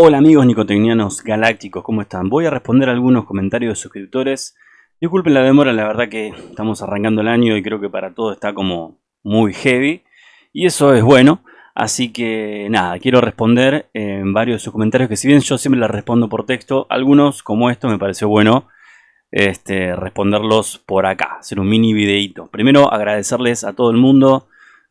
Hola amigos nicotecnianos galácticos, ¿cómo están? Voy a responder algunos comentarios de suscriptores. Disculpen la demora, la verdad que estamos arrancando el año y creo que para todo está como muy heavy. Y eso es bueno. Así que nada, quiero responder en varios de sus comentarios que si bien yo siempre les respondo por texto, algunos como esto me pareció bueno este, responderlos por acá, hacer un mini videito. Primero agradecerles a todo el mundo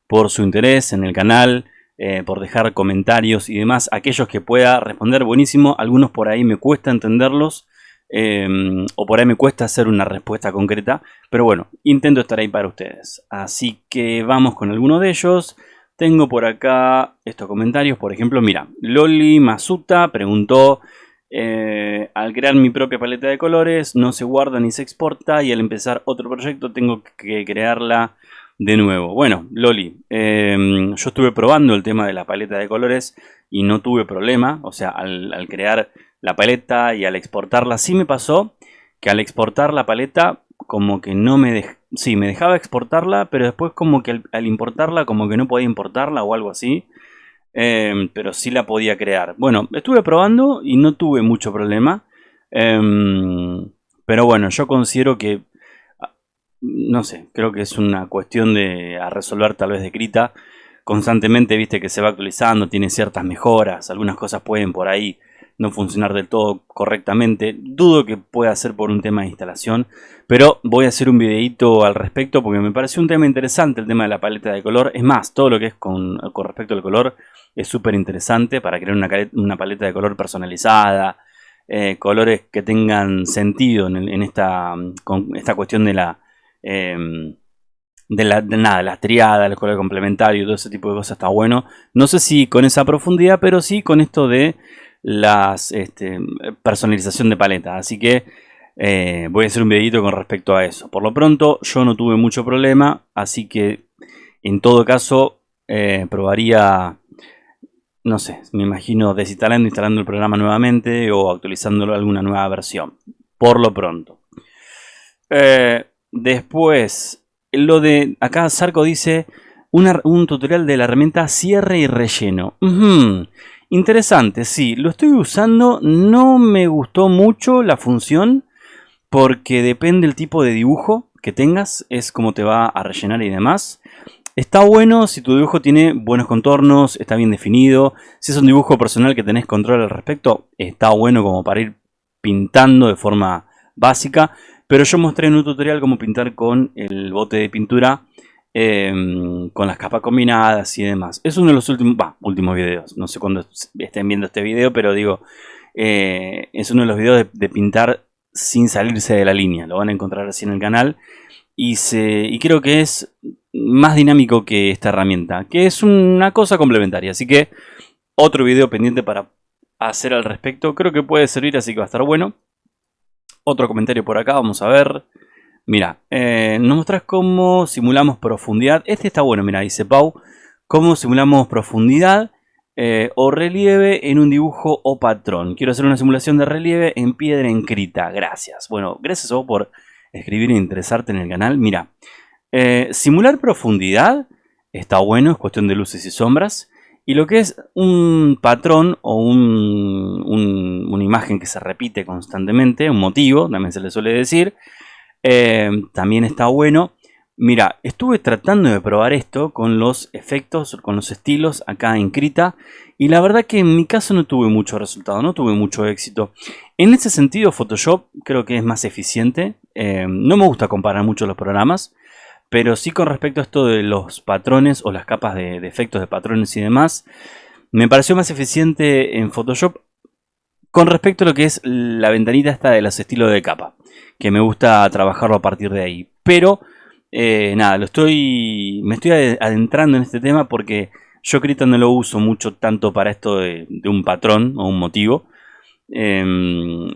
por su interés en el canal, eh, por dejar comentarios y demás. Aquellos que pueda responder, buenísimo. Algunos por ahí me cuesta entenderlos. Em, o por ahí me cuesta hacer una respuesta concreta. Pero bueno, intento estar ahí para ustedes. Así que vamos con alguno de ellos. Tengo por acá estos comentarios. Por ejemplo, mira, Loli Masuta preguntó... Eh, al crear mi propia paleta de colores no se guarda ni se exporta y al empezar otro proyecto tengo que crearla de nuevo. Bueno, Loli, em, yo estuve probando el tema de la paleta de colores y no tuve problema. O sea, al, crear la paleta y al exportarla, sí me pasó que al exportar la paleta como que no me dejaba... Sí, me dejaba exportarla, pero después como que al, importarla como que no podía importarla o algo así. Em, pero sí la podía crear. Bueno, estuve probando y no tuve mucho problema. Em, pero bueno, yo considero que no sé, creo que es una cuestión de a resolver tal vez de escrita. Constantemente, viste que se va actualizando, tiene ciertas mejoras, algunas cosas pueden por ahí no funcionar del todo correctamente. Dudo que pueda ser por un tema de instalación, pero voy a hacer un videito al respecto porque me pareció un tema interesante el tema de la paleta de color. Es más, todo lo que es con, respecto al color es súper interesante para crear una, paleta de color personalizada, eh, colores que tengan sentido en, esta, con esta cuestión de la Em, de, la, de nada, las triadas, el color complementario, todo ese tipo de cosas está bueno. No sé si con esa profundidad, pero sí con esto de las este, personalización de paleta. Así que eh, voy a hacer un videito con respecto a eso. Por lo pronto yo no tuve mucho problema, así que en todo caso eh, probaría, no sé, me imagino desinstalando, instalando el programa nuevamente o actualizándolo alguna nueva versión. Por lo pronto. Eh, Después, lo de acá Sarco dice un tutorial de la herramienta cierre y relleno. Interesante, sí, lo estoy usando. No me gustó mucho la función porque depende del tipo de dibujo que tengas, es como te va a rellenar y demás. Está bueno si tu dibujo tiene buenos contornos, está bien definido. Si es un dibujo personal que tenés control al respecto, está bueno como para ir pintando de forma básica. Pero yo mostré en un tutorial cómo pintar con el bote de pintura, em, con las capas combinadas y demás. Es uno de los últimos, últimos videos. No sé cuándo estén viendo este video, pero digo, eh, es uno de los videos de, pintar sin salirse de la línea. Lo van a encontrar así en el canal. Y, se, y creo que es más dinámico que esta herramienta, que es una cosa complementaria. Así que otro video pendiente para hacer al respecto. Creo que puede servir, así que va a estar bueno. Otro comentario por acá, vamos a ver. Mira, eh, nos muestras cómo simulamos profundidad. Este está bueno, mira, dice Pau. Cómo simulamos profundidad eh, o relieve en un dibujo o patrón. Quiero hacer una simulación de relieve en piedra encrita. Gracias. Bueno, gracias a vos por escribir e interesarte en el canal. Mira, eh, simular profundidad está bueno, es cuestión de luces y sombras. Y lo que es un patrón o una imagen que se repite constantemente, un motivo, también se le suele decir, eh, también está bueno. Mira, estuve tratando de probar esto con los efectos, con los estilos acá en Krita. Y la verdad que en mi caso no tuve mucho resultado, no tuve mucho éxito. En ese sentido Photoshop creo que es más eficiente. Eh, no me gusta comparar mucho los programas. Pero sí con respecto a esto de los patrones o las capas de, efectos de patrones y demás, me pareció más eficiente en Photoshop con respecto a lo que es la ventanita esta de los estilos de capa, que me gusta trabajarlo a partir de ahí. Pero, eh, nada, lo estoy, me estoy adentrando en este tema porque yo Krita no lo uso mucho tanto para esto de, un patrón o un motivo. Eh,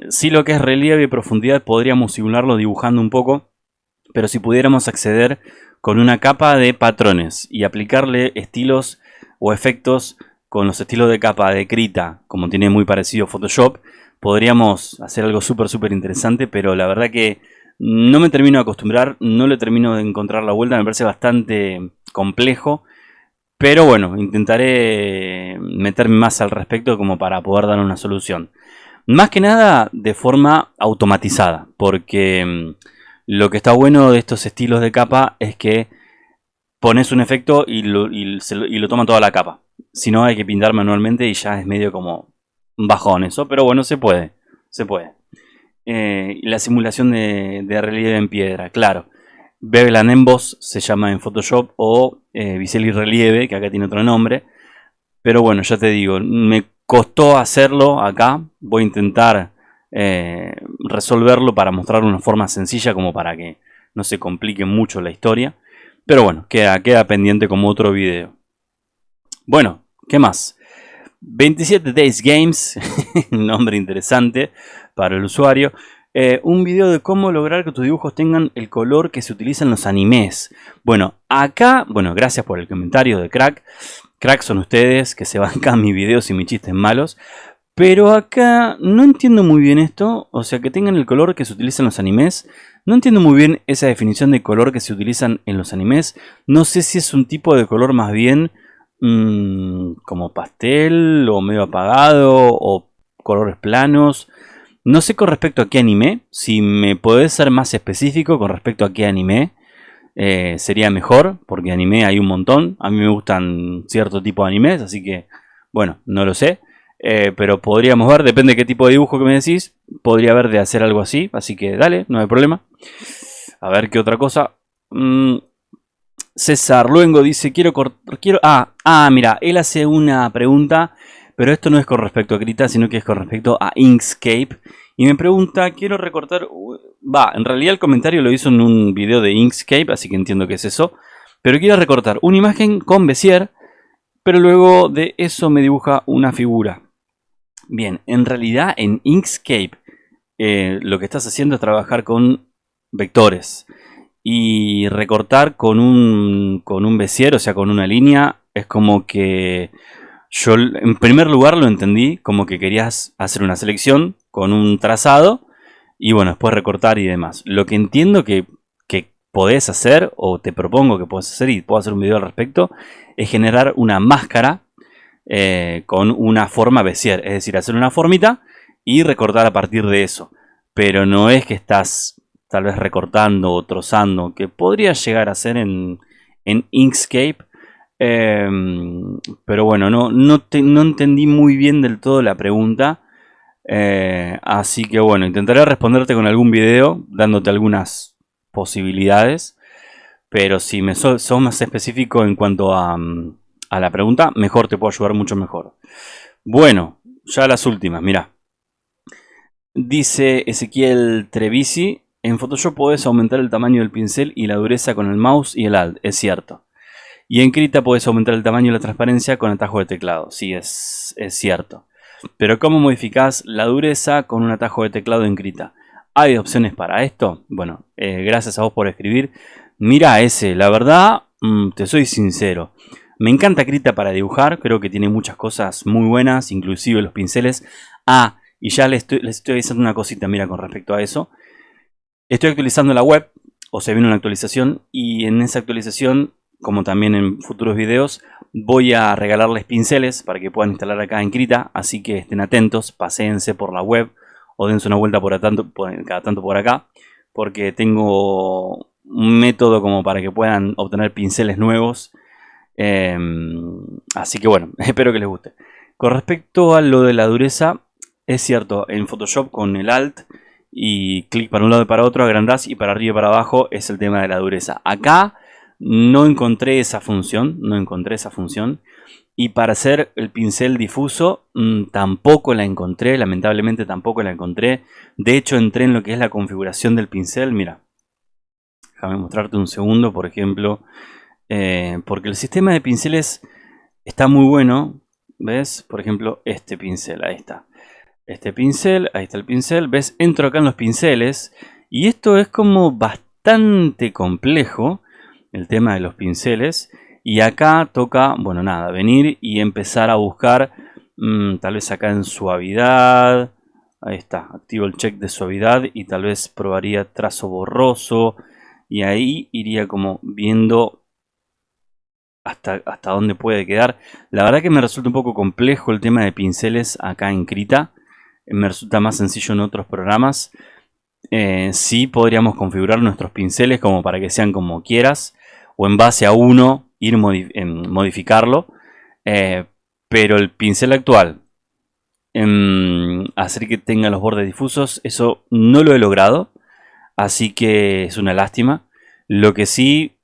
sí lo que es relieve y profundidad podríamos simularlo dibujando un poco pero si pudiéramos acceder con una capa de patrones y aplicarle estilos o efectos con los estilos de capa de Krita, como tiene muy parecido Photoshop, podríamos hacer algo súper súper interesante, pero la verdad que no me termino de acostumbrar, no le termino de encontrar la vuelta, me parece bastante complejo, Pero bueno, intentaré meterme más al respecto como para poder dar una solución. Más que nada de forma automatizada, porque mm, lo que está bueno de estos estilos de capa es que pones un efecto y lo, toma toda la capa. Si no hay que pintar manualmente y ya es medio como bajón eso, pero bueno, se puede, se puede. Eh, la simulación de, relieve en piedra, claro. Beveland Emboss se llama en Photoshop o eh, Bisel Relieve, que acá tiene otro nombre. Pero bueno, ya te digo, me costó hacerlo acá. Voy a intentar eh, resolverlo para mostrar una forma sencilla como para que no se complique mucho la historia. Pero bueno, queda, queda pendiente como otro video. Bueno, ¿qué más? 27 Days Games, nombre interesante para el usuario. Eh, un video de cómo lograr que tus dibujos tengan el color que se utiliza en los animes. Bueno, acá, bueno, gracias por el comentario de Crack. Crack son ustedes que se bancan mis videos y mis chistes malos. Pero acá no entiendo muy bien esto. O sea, que tengan el color que se utiliza en los animes. No entiendo muy bien esa definición de color que se utilizan en los animes. No sé si es un tipo de color más bien mmm, como pastel o medio apagado o colores planos. No sé con respecto a qué anime, si me podés ser más específico con respecto a qué anime, eh, sería mejor, porque anime hay un montón. A mí me gustan cierto tipo de animes, así que, bueno, no lo sé. Eh, pero podríamos ver, depende de qué tipo de dibujo que me decís, podría haber de hacer algo así, así que dale, no hay problema. A ver qué otra cosa. Mm, César Luengo dice, quiero cortar, quiero... Ah, ah, mira, él hace una pregunta pero esto no es con respecto a Krita, sino que es con respecto a Inkscape. Y me pregunta, quiero recortar... Va, en realidad el comentario lo hizo en un video de Inkscape, así que entiendo que es eso. Pero quiero recortar una imagen con Bezier, pero luego de eso me dibuja una figura. Bien, en realidad en Inkscape eh, lo que estás haciendo es trabajar con vectores. Y recortar con un, con un o sea, con una línea, es como que yo en primer lugar lo entendí como que querías hacer una selección con un trazado y bueno, después recortar y demás. Lo que entiendo que, que podés hacer o te propongo que podés hacer y puedo hacer un video al respecto es generar una máscara eh, con una forma Bezier. Es decir, hacer una formita y recortar a partir de eso. Pero no es que estás tal vez recortando o trozando, que podría llegar a ser en, en Inkscape Em, pero bueno, no, no, entendí muy bien del todo la pregunta. Eh, así que bueno, intentaré responderte con algún video, dándote algunas posibilidades. Pero si me sos, más específico en cuanto a, a, la pregunta, mejor te puedo ayudar mucho mejor. Bueno, ya las últimas, mira. Dice Ezequiel Trevisi, en Photoshop puedes aumentar el tamaño del pincel y la dureza con el mouse y el alt, es cierto. Y en Krita puedes aumentar el tamaño y la transparencia con atajo de teclado. Sí, es, cierto. Pero ¿cómo modificás la dureza con un atajo de teclado en Krita? ¿Hay opciones para esto? Bueno, eh, gracias a vos por escribir. Mira ese, la verdad, mm, te soy sincero. Me encanta Krita para dibujar, creo que tiene muchas cosas muy buenas, inclusive los pinceles. Ah, y ya les estoy, les estoy avisando una cosita, mira, con respecto a eso. Estoy actualizando la web, o se viene una actualización, y en esa actualización como también en futuros videos, voy a regalarles pinceles para que puedan instalar acá en Krita, así que estén atentos, paséense por la web o dense una vuelta por, tanto, cada tanto por acá, porque tengo un método como para que puedan obtener pinceles nuevos. Em, así que bueno, espero que les guste. Con respecto a lo de la dureza, es cierto, en Photoshop con el Alt y clic para un lado y para otro, agrandás y para arriba y para abajo es el tema de la dureza. Acá no encontré esa función, no encontré esa función. Y para hacer el pincel difuso mm, tampoco la encontré, lamentablemente tampoco la encontré. De hecho entré en lo que es la configuración del pincel, mira. Déjame mostrarte un segundo, por ejemplo. Eh, porque el sistema de pinceles está muy bueno. ¿Ves? Por ejemplo, este pincel, ahí está. Este pincel, ahí está el pincel. ¿Ves? Entro acá en los pinceles. Y esto es como bastante complejo el tema de los pinceles. Y acá toca, bueno, nada, venir y empezar a buscar, mm, tal vez acá en suavidad. Ahí está, activo el check de suavidad y tal vez probaría trazo borroso. Y ahí iría como viendo hasta, hasta dónde puede quedar. La verdad que me resulta un poco complejo el tema de pinceles acá en Krita. Me resulta más sencillo en otros programas. Eh, sí podríamos configurar nuestros pinceles como para que sean como quieras. O en base a uno ir modificarlo. Eh, pero el pincel actual, en hacer que tenga los bordes difusos, eso no lo he logrado. Así que es una lástima. Lo que sí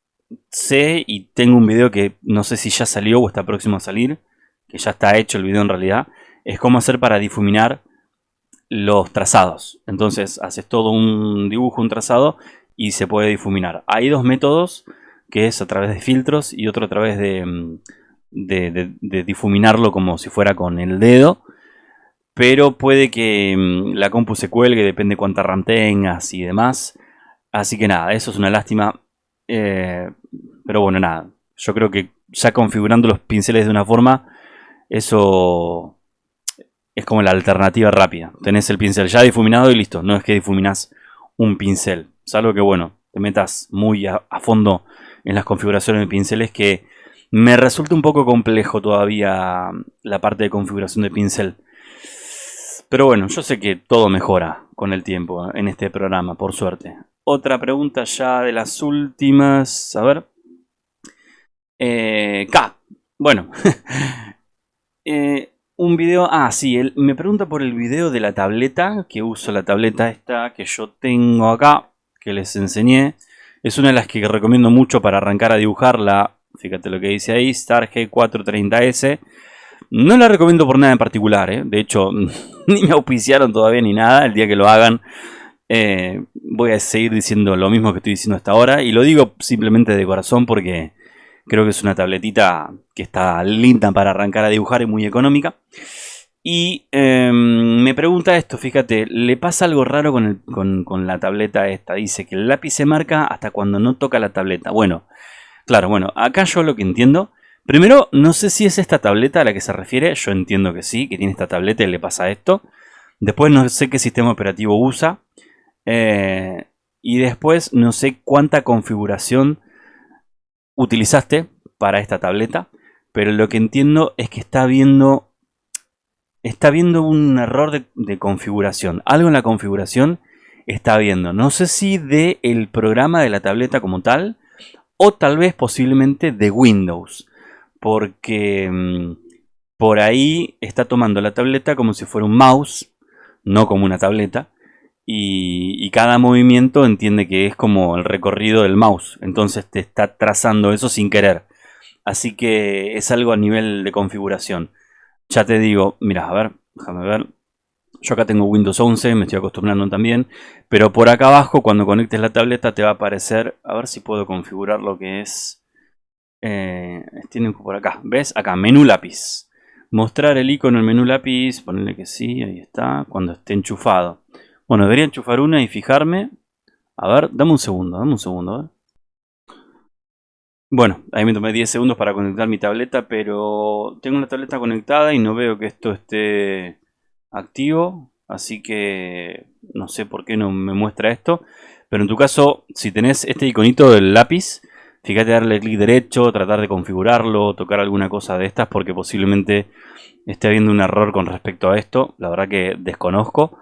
sé y tengo un video que no sé si ya salió o está próximo a salir, que ya está hecho el video en realidad, es cómo hacer para difuminar los trazados. Entonces haces todo un dibujo, un trazado y se puede difuminar. Hay dos métodos, que es a través de filtros y otro a través de, mm, difuminarlo como si fuera con el dedo. Pero puede que mm, la compu se cuelgue, depende cuánta RAM tengas y demás. Así que nada, eso es una lástima. Eh, pero bueno, nada. Yo creo que ya configurando los pinceles de una forma, eso es como la alternativa rápida. Tenés el pincel ya difuminado y listo. No es que difuminás un pincel. Salvo que, bueno, te metas muy a, fondo en las configuraciones de pinceles que me resulta un poco complejo todavía la parte de configuración de pincel. Pero bueno, yo sé que todo mejora con el tiempo en este programa, por suerte. Otra pregunta ya de las últimas. A ver. Eh, K. Bueno. Eh, un video... Ah, sí. Me pregunta por el video de la tableta. Que uso la tableta esta que yo tengo acá. Que les enseñé. Es una de las que recomiendo mucho para arrancar a dibujarla. Fíjate lo que dice ahí. Star G430S. No la recomiendo por nada en particular. ¿eh? De hecho, ni me auspiciaron todavía ni nada. El día que lo hagan eh, voy a seguir diciendo lo mismo que estoy diciendo hasta ahora y lo digo simplemente de corazón porque creo que es una tabletita que está linda para arrancar a dibujar y muy económica. Y em, me pregunta esto, fíjate, le pasa algo raro con, con, la tableta esta. Dice que el lápiz se marca hasta cuando no toca la tableta. Bueno, claro, bueno, acá yo lo que entiendo... Primero, no sé si es esta tableta a la que se refiere. Yo entiendo que sí, que tiene esta tableta y le pasa esto. Después no sé qué sistema operativo usa. Eh, y después no sé cuánta configuración utilizaste para esta tableta. Pero lo que entiendo es que está viendo, está viendo un error de, configuración. Algo en la configuración está viendo. No sé si de el programa de la tableta como tal. O tal vez posiblemente de Windows. Porque mm, por ahí está tomando la tableta como si fuera un mouse. No como una tableta y, cada movimiento entiende que es como el recorrido del mouse. Entonces te está trazando eso sin querer. Así que es algo a nivel de configuración. Ya te digo, mira, a ver, déjame ver. Yo acá tengo Windows 11, me estoy acostumbrando también. Pero por acá abajo, cuando conectes la tableta, te va a aparecer... A ver si puedo configurar lo que es... Eh, tienen por acá, ¿ves? Acá, menú lápiz. Mostrar el icono en menú lápiz, ponerle que sí, ahí está, cuando esté enchufado. Bueno, debería enchufar una y fijarme. A ver, dame un segundo, dame un segundo. Bueno, ahí me tomé 10 segundos para conectar mi tableta, pero tengo la tableta conectada y no veo que esto esté activo. Así que no sé por qué no me muestra esto. Pero en tu caso, si tenés este iconito del lápiz, fíjate darle clic derecho, tratar de configurarlo, tocar alguna cosa de estas, porque posiblemente esté habiendo un error con respecto a esto. La verdad que desconozco.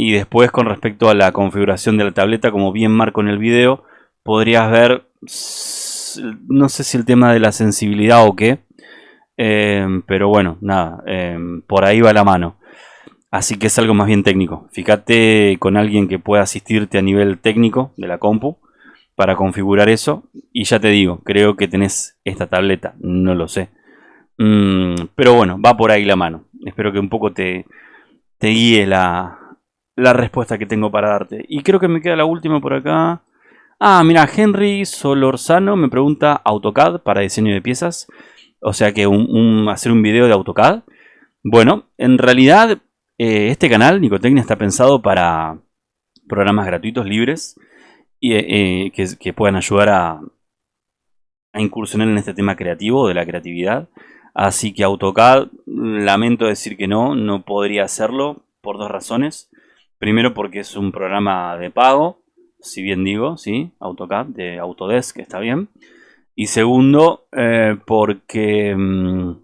Y después con respecto a la configuración de la tableta, como bien marco en el video, podrías ver, no sé si el tema de la sensibilidad o qué, em, pero bueno, nada, em, por ahí va la mano. Así que es algo más bien técnico. Fíjate con alguien que pueda asistirte a nivel técnico de la compu para configurar eso. Y ya te digo, creo que tenés esta tableta, no lo sé. Mm, pero bueno, va por ahí la mano. Espero que un poco te, te guíe la, la respuesta que tengo para darte. Y creo que me queda la última por acá. Ah, mira, Henry Solorzano me pregunta AutoCAD para diseño de piezas. O sea que hacer un video de AutoCAD. Bueno, en realidad eh, este canal, Nicotecnia, está pensado para programas gratuitos, libres, y eh, eh, que, que, puedan ayudar a, a incursionar en este tema creativo, de la creatividad. Así que AutoCAD, lamento decir que no, no podría hacerlo por dos razones. Primero porque es un programa de pago, si bien digo, ¿sí? AutoCAD de Autodesk, está bien. Y segundo, eh, porque... Mm,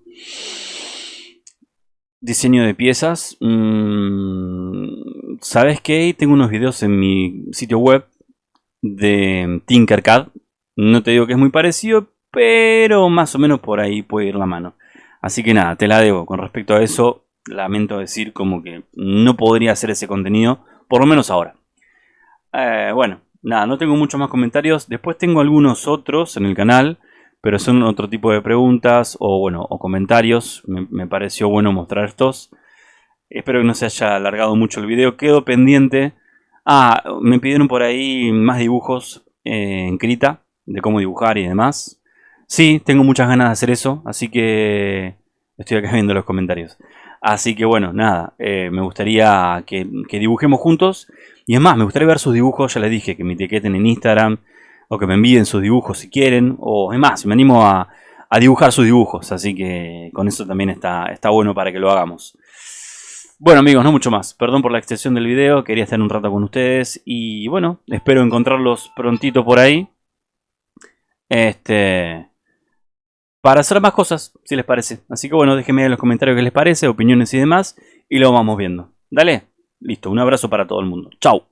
diseño de piezas. Mm, ¿Sabes qué? Tengo unos videos en mi sitio web de Tinkercad. No te digo que es muy parecido, pero más o menos por ahí puede ir la mano. Así que nada, te la debo. Con respecto a eso, lamento decir como que no podría hacer ese contenido, por lo menos ahora. Eh, bueno, nada, no tengo muchos más comentarios. Después tengo algunos otros en el canal, pero son otro tipo de preguntas o bueno, o comentarios. Me, pareció bueno mostrar estos. Espero que no se haya alargado mucho el video. Quedo pendiente. Ah, me pidieron por ahí más dibujos eh, en Krita, de cómo dibujar y demás. Sí, tengo muchas ganas de hacer eso, así que estoy acá viendo los comentarios. Así que bueno, nada, eh, me gustaría que, dibujemos juntos. Y es más, me gustaría ver sus dibujos, ya les dije, que me etiqueten en Instagram. O que me envíen sus dibujos si quieren. O es más, me animo a, dibujar sus dibujos. Así que con eso también está, está bueno para que lo hagamos. Bueno amigos, no mucho más. Perdón por la extensión del video. Quería estar un rato con ustedes. Y bueno, espero encontrarlos prontito por ahí. Este para hacer más cosas, si les parece. Así que bueno, déjenme en los comentarios qué les parece, opiniones y demás, y lo vamos viendo. Dale, listo, un abrazo para todo el mundo. Chao.